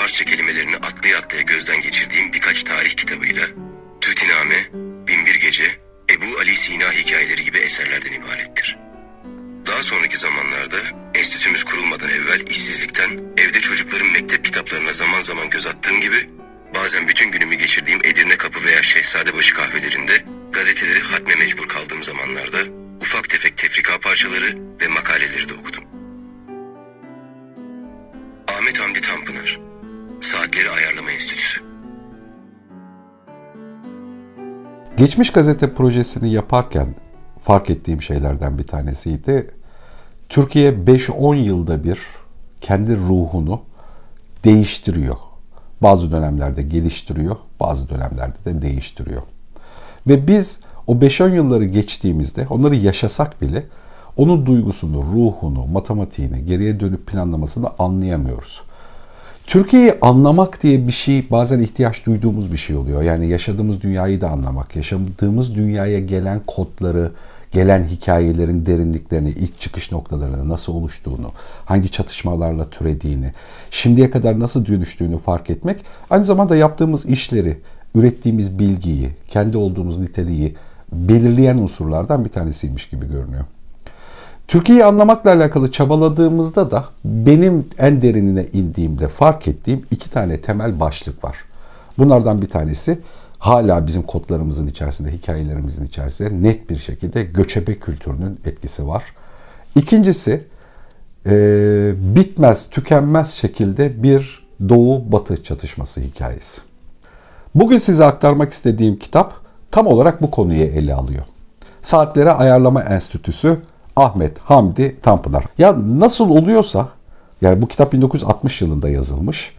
Farsça kelimelerini atlaya atlaya gözden geçirdiğim birkaç tarih kitabıyla Tütiname, Binbir Gece, Ebu Ali Sina hikayeleri gibi eserlerden ibarettir. Daha sonraki zamanlarda enstitümüz kurulmadan evvel işsizlikten evde çocukların mektep kitaplarına zaman zaman göz attığım gibi bazen bütün günümü geçirdiğim Edirne Kapı veya Şehzadebaşı kahvelerinde gazeteleri hatme mecbur kaldığım zamanlarda ufak tefek tefrika parçaları ve makaleleri de okudum. Ahmet Hamdi Tanpınar Saatleri Ayarlama Enstitüsü Geçmiş gazete projesini yaparken fark ettiğim şeylerden bir tanesiydi. Türkiye 5-10 yılda bir kendi ruhunu değiştiriyor. Bazı dönemlerde geliştiriyor, bazı dönemlerde de değiştiriyor. Ve biz o 5-10 yılları geçtiğimizde onları yaşasak bile onun duygusunu, ruhunu, matematiğini, geriye dönüp planlamasını anlayamıyoruz. Türkiye'yi anlamak diye bir şey bazen ihtiyaç duyduğumuz bir şey oluyor. Yani yaşadığımız dünyayı da anlamak, yaşadığımız dünyaya gelen kodları, gelen hikayelerin derinliklerini, ilk çıkış noktalarını, nasıl oluştuğunu, hangi çatışmalarla türediğini, şimdiye kadar nasıl dönüştüğünü fark etmek, aynı zamanda yaptığımız işleri, ürettiğimiz bilgiyi, kendi olduğumuz niteliği belirleyen unsurlardan bir tanesiymiş gibi görünüyor. Türkiye'yi anlamakla alakalı çabaladığımızda da benim en derinine indiğimde fark ettiğim iki tane temel başlık var. Bunlardan bir tanesi hala bizim kodlarımızın içerisinde, hikayelerimizin içerisinde net bir şekilde göçebe kültürünün etkisi var. İkincisi e, bitmez, tükenmez şekilde bir doğu-batı çatışması hikayesi. Bugün size aktarmak istediğim kitap tam olarak bu konuyu ele alıyor. Saatlere Ayarlama Enstitüsü Ahmet Hamdi Tanpınar. Ya nasıl oluyorsa yani bu kitap 1960 yılında yazılmış.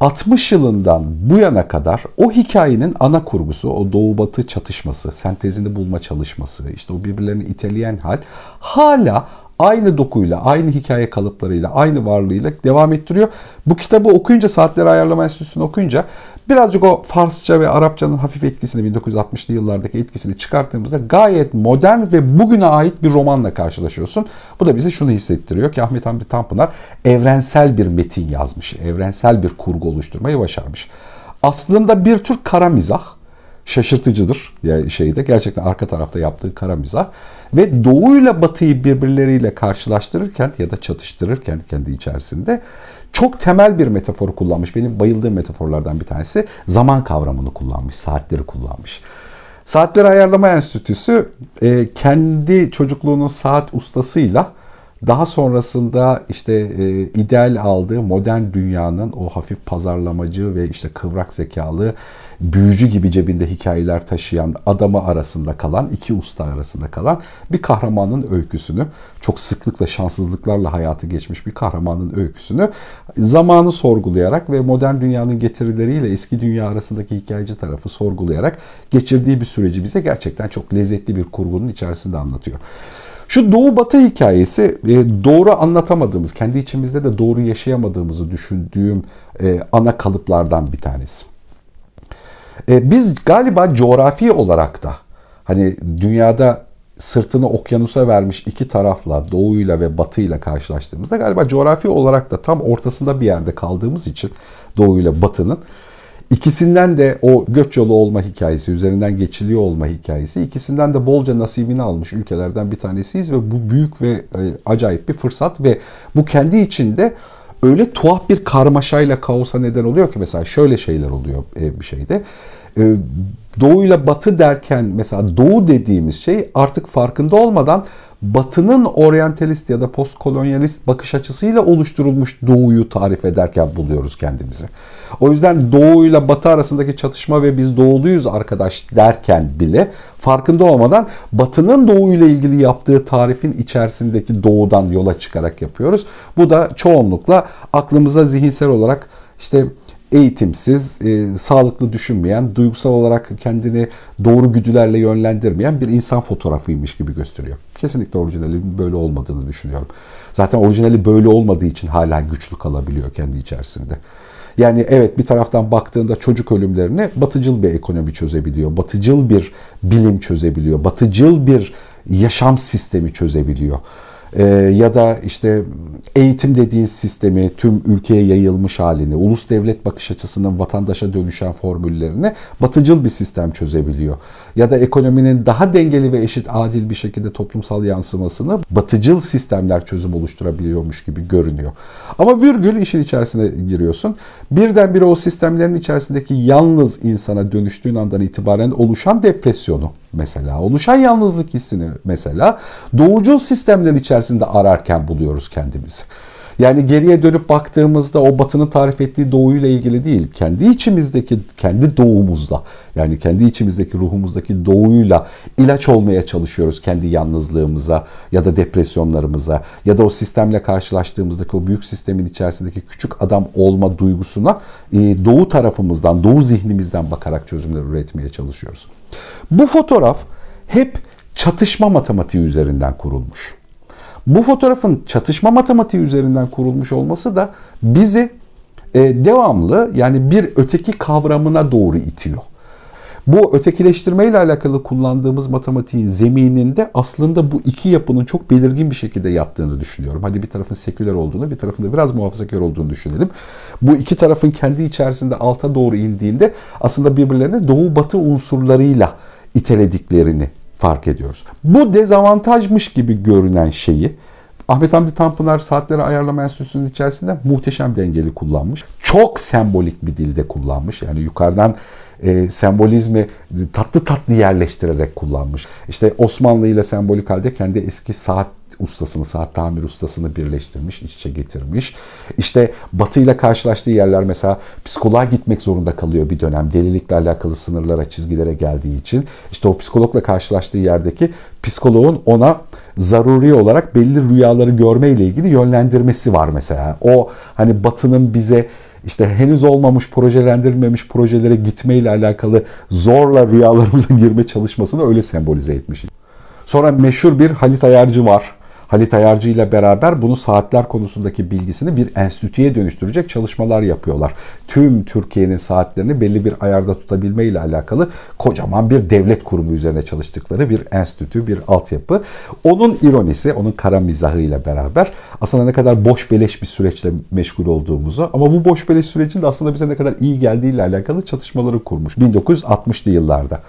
60 yılından bu yana kadar o hikayenin ana kurgusu, o doğu batı çatışması, sentezini bulma çalışması, işte o birbirlerini iteleyen hal hala aynı dokuyla, aynı hikaye kalıplarıyla, aynı varlığıyla devam ettiriyor. Bu kitabı okuyunca, Saatleri Ayarlama Enstitüsü'nü okuyunca birazcık o Farsça ve Arapçanın hafif etkisini, 1960'lı yıllardaki etkisini çıkarttığımızda gayet modern ve bugüne ait bir romanla karşılaşıyorsun. Bu da bize şunu hissettiriyor ki Ahmet Hamdi Tanpınar evrensel bir metin yazmış, evrensel bir kurgu oluşturmayı başarmış. Aslında bir tür kara mizah şaşırtıcıdır yani şeyde gerçekten arka tarafta yaptığı kara mizah ve doğu ile batıyı birbirleriyle karşılaştırırken ya da çatıştırırken kendi içerisinde çok temel bir metafor kullanmış. Benim bayıldığım metaforlardan bir tanesi zaman kavramını kullanmış, saatleri kullanmış. Saatleri Ayarlama Enstitüsü e, kendi çocukluğunun saat ustasıyla daha sonrasında işte e, ideal aldığı modern dünyanın o hafif pazarlamacı ve işte kıvrak zekalı büyücü gibi cebinde hikayeler taşıyan adamı arasında kalan, iki usta arasında kalan bir kahramanın öyküsünü, çok sıklıkla şanssızlıklarla hayatı geçmiş bir kahramanın öyküsünü zamanı sorgulayarak ve modern dünyanın getirileriyle eski dünya arasındaki hikayeci tarafı sorgulayarak geçirdiği bir süreci bize gerçekten çok lezzetli bir kurgunun içerisinde anlatıyor. Şu doğu batı hikayesi e, doğru anlatamadığımız, kendi içimizde de doğru yaşayamadığımızı düşündüğüm e, ana kalıplardan bir tanesi. E, biz galiba coğrafi olarak da hani dünyada sırtını okyanusa vermiş iki tarafla doğuyla ve batıyla karşılaştığımızda galiba coğrafi olarak da tam ortasında bir yerde kaldığımız için doğuyla batının İkisinden de o göç yolu olma hikayesi, üzerinden geçiliyor olma hikayesi, ikisinden de bolca nasibini almış ülkelerden bir tanesiyiz ve bu büyük ve e, acayip bir fırsat ve bu kendi içinde öyle tuhaf bir karmaşayla kaosa neden oluyor ki mesela şöyle şeyler oluyor e, bir şeyde. E, doğu ile batı derken mesela doğu dediğimiz şey artık farkında olmadan Batı'nın oryantalist ya da postkolonyalist bakış açısıyla oluşturulmuş doğuyu tarif ederken buluyoruz kendimizi. O yüzden doğu ile batı arasındaki çatışma ve biz doğuluyuz arkadaş derken bile farkında olmadan batının doğu ile ilgili yaptığı tarifin içerisindeki doğudan yola çıkarak yapıyoruz. Bu da çoğunlukla aklımıza zihinsel olarak işte eğitimsiz, e, sağlıklı düşünmeyen, duygusal olarak kendini doğru güdülerle yönlendirmeyen bir insan fotoğrafıymış gibi gösteriyor. Kesinlikle orijinalinin böyle olmadığını düşünüyorum. Zaten orijinali böyle olmadığı için hala güçlü kalabiliyor kendi içerisinde. Yani evet bir taraftan baktığında çocuk ölümlerini batıcıl bir ekonomi çözebiliyor. Batıcıl bir bilim çözebiliyor. Batıcıl bir yaşam sistemi çözebiliyor. E, ya da işte eğitim dediğin sistemi tüm ülkeye yayılmış halini, ulus devlet bakış açısının vatandaşa dönüşen formüllerini batıcıl bir sistem çözebiliyor. Ya da ekonominin daha dengeli ve eşit adil bir şekilde toplumsal yansımasını batıcıl sistemler çözüm oluşturabiliyormuş gibi görünüyor. Ama virgül işin içerisine giriyorsun. Birdenbire o sistemlerin içerisindeki yalnız insana dönüştüğün andan itibaren oluşan depresyonu mesela, oluşan yalnızlık hissini mesela doğucul sistemler içerisinde ararken buluyoruz kendimizi. Yani geriye dönüp baktığımızda o batının tarif ettiği doğuyla ilgili değil, kendi içimizdeki, kendi doğumuzla, yani kendi içimizdeki ruhumuzdaki doğuyla ilaç olmaya çalışıyoruz kendi yalnızlığımıza ya da depresyonlarımıza ya da o sistemle karşılaştığımızdaki o büyük sistemin içerisindeki küçük adam olma duygusuna e, doğu tarafımızdan, doğu zihnimizden bakarak çözümler üretmeye çalışıyoruz. Bu fotoğraf hep çatışma matematiği üzerinden kurulmuş. Bu fotoğrafın çatışma matematiği üzerinden kurulmuş olması da bizi e, devamlı yani bir öteki kavramına doğru itiyor. Bu ötekileştirme ile alakalı kullandığımız matematiğin zemininde aslında bu iki yapının çok belirgin bir şekilde yattığını düşünüyorum. Hadi bir tarafın seküler olduğunu, bir tarafın da biraz muhafazakar olduğunu düşünelim. Bu iki tarafın kendi içerisinde alta doğru indiğinde aslında birbirlerine doğu batı unsurlarıyla itelediklerini fark ediyoruz. Bu dezavantajmış gibi görünen şeyi Ahmet Hamdi Tanpınar Saatleri Ayarlama Enstitüsü'nün içerisinde muhteşem dengeli kullanmış. Çok sembolik bir dilde kullanmış. Yani yukarıdan e, sembolizmi tatlı tatlı yerleştirerek kullanmış. İşte Osmanlı ile sembolik halde kendi eski saat ustasını, saat tamir ustasını birleştirmiş, iç içe getirmiş. İşte Batı ile karşılaştığı yerler mesela psikoloğa gitmek zorunda kalıyor bir dönem. Delilikle alakalı sınırlara, çizgilere geldiği için. İşte o psikologla karşılaştığı yerdeki psikoloğun ona zaruri olarak belli rüyaları görme ile ilgili yönlendirmesi var mesela. O hani Batı'nın bize işte henüz olmamış projelendirilmemiş projelere gitme ile alakalı zorla rüyalarımıza girme çalışmasını öyle sembolize etmiş. Sonra meşhur bir Halit Ayarcı var. Halit Ayarcı ile beraber bunu saatler konusundaki bilgisini bir enstitüye dönüştürecek çalışmalar yapıyorlar. Tüm Türkiye'nin saatlerini belli bir ayarda tutabilme ile alakalı kocaman bir devlet kurumu üzerine çalıştıkları bir enstitü, bir altyapı. Onun ironisi, onun kara mizahı ile beraber aslında ne kadar boş beleş bir süreçle meşgul olduğumuzu ama bu boş beleş sürecin de aslında bize ne kadar iyi geldiği ile alakalı çalışmaları kurmuş 1960'lı yıllarda.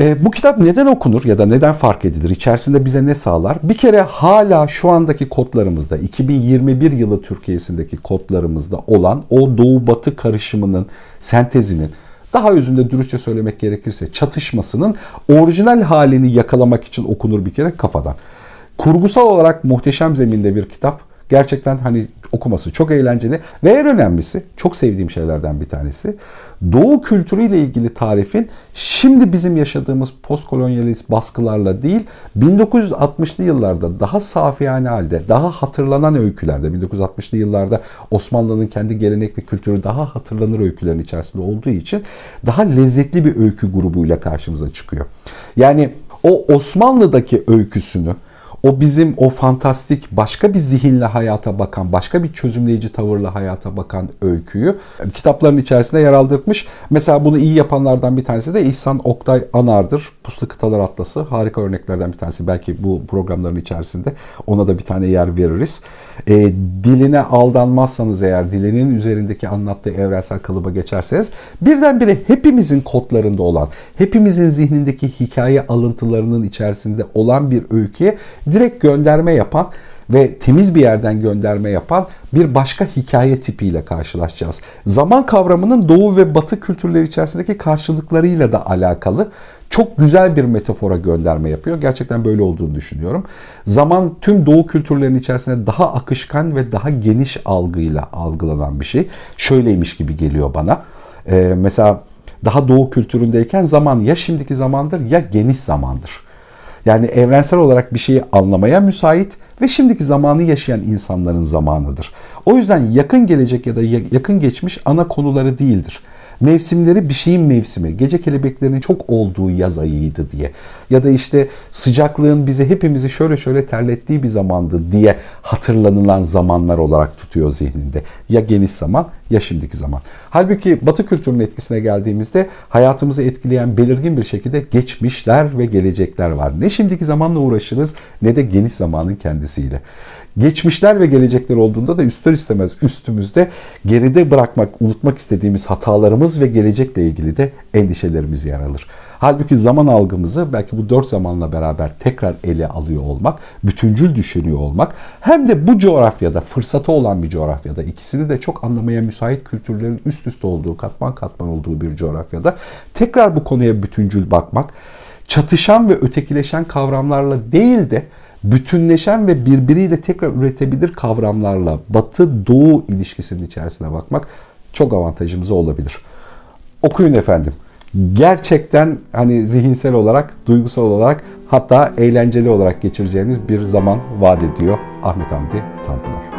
E, bu kitap neden okunur ya da neden fark edilir? İçerisinde bize ne sağlar? Bir kere hala şu andaki kodlarımızda, 2021 yılı Türkiye'sindeki kodlarımızda olan o doğu-batı karışımının, sentezinin, daha özünde dürüstçe söylemek gerekirse çatışmasının orijinal halini yakalamak için okunur bir kere kafadan. Kurgusal olarak muhteşem zeminde bir kitap. Gerçekten hani okuması çok eğlenceli ve en önemlisi çok sevdiğim şeylerden bir tanesi. Doğu kültürüyle ilgili tarifin şimdi bizim yaşadığımız postkolonyalist baskılarla değil 1960'lı yıllarda daha safiyane halde, daha hatırlanan öykülerde 1960'lı yıllarda Osmanlı'nın kendi gelenek ve kültürü daha hatırlanır öykülerin içerisinde olduğu için daha lezzetli bir öykü grubuyla karşımıza çıkıyor. Yani o Osmanlı'daki öyküsünü o bizim o fantastik başka bir zihinle hayata bakan, başka bir çözümleyici tavırla hayata bakan öyküyü kitapların içerisinde yer aldırmış. Mesela bunu iyi yapanlardan bir tanesi de İhsan Oktay Anar'dır. Puslu Kıtalar Atlası harika örneklerden bir tanesi. Belki bu programların içerisinde ona da bir tane yer veririz. E, diline aldanmazsanız eğer dilinin üzerindeki anlattığı evrensel kalıba geçerseniz birdenbire hepimizin kodlarında olan, hepimizin zihnindeki hikaye alıntılarının içerisinde olan bir öyküye direkt gönderme yapan ve temiz bir yerden gönderme yapan bir başka hikaye tipiyle karşılaşacağız. Zaman kavramının doğu ve batı kültürleri içerisindeki karşılıklarıyla da alakalı çok güzel bir metafora gönderme yapıyor. Gerçekten böyle olduğunu düşünüyorum. Zaman tüm doğu kültürlerinin içerisinde daha akışkan ve daha geniş algıyla algılanan bir şey. Şöyleymiş gibi geliyor bana. Ee, mesela daha doğu kültüründeyken zaman ya şimdiki zamandır ya geniş zamandır. Yani evrensel olarak bir şeyi anlamaya müsait ve şimdiki zamanı yaşayan insanların zamanıdır. O yüzden yakın gelecek ya da yakın geçmiş ana konuları değildir. Mevsimleri bir şeyin mevsimi. Gece kelebeklerinin çok olduğu yaz ayıydı diye. Ya da işte sıcaklığın bizi hepimizi şöyle şöyle terlettiği bir zamandı diye hatırlanılan zamanlar olarak tutuyor zihninde. Ya geniş zaman ya şimdiki zaman. Halbuki Batı kültürünün etkisine geldiğimizde hayatımızı etkileyen belirgin bir şekilde geçmişler ve gelecekler var. Ne şimdiki zamanla uğraşırız ne de geniş zamanın kendisiyle. Geçmişler ve gelecekler olduğunda da üstler istemez üstümüzde geride bırakmak, unutmak istediğimiz hatalarımız ve gelecekle ilgili de endişelerimiz yer alır. Halbuki zaman algımızı belki bu dört zamanla beraber tekrar ele alıyor olmak, bütüncül düşünüyor olmak hem de bu coğrafyada, fırsatı olan bir coğrafyada, ikisini de çok anlamaya müsait kültürlerin üst üste olduğu, katman katman olduğu bir coğrafyada tekrar bu konuya bütüncül bakmak, çatışan ve ötekileşen kavramlarla değil de bütünleşen ve birbiriyle tekrar üretebilir kavramlarla batı-doğu ilişkisinin içerisine bakmak çok avantajımıza olabilir. Okuyun efendim. Gerçekten hani zihinsel olarak, duygusal olarak hatta eğlenceli olarak geçireceğiniz bir zaman vaat ediyor Ahmet Hamdi Tanpınar.